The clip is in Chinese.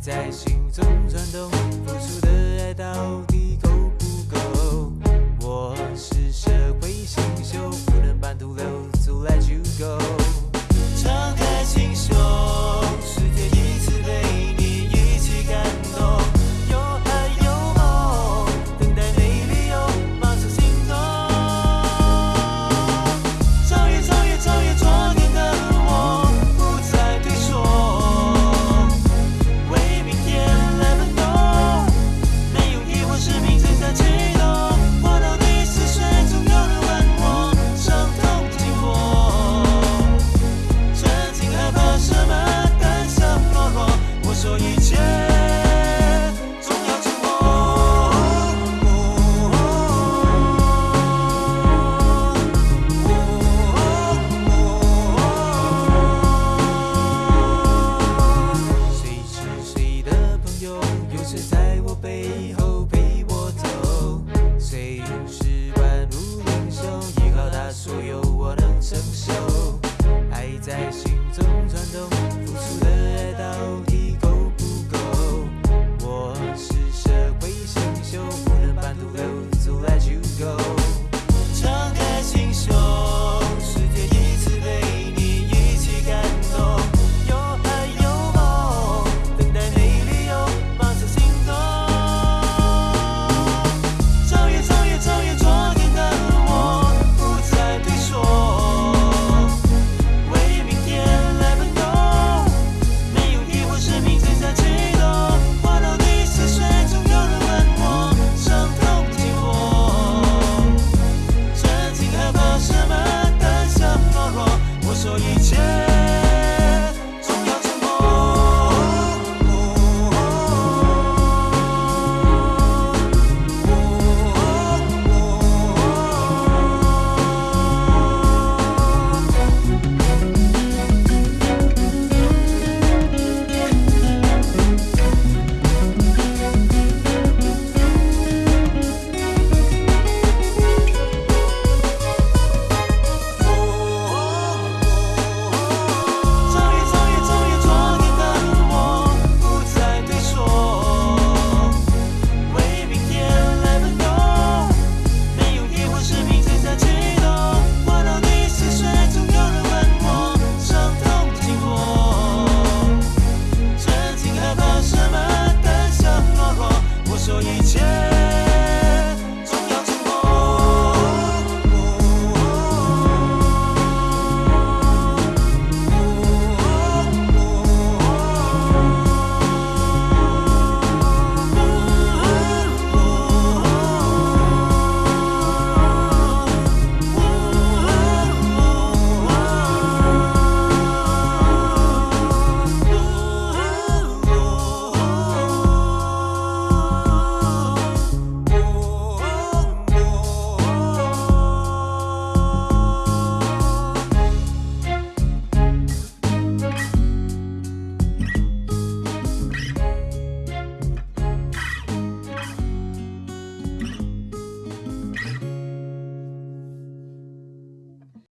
在心中转动。谁在我背后。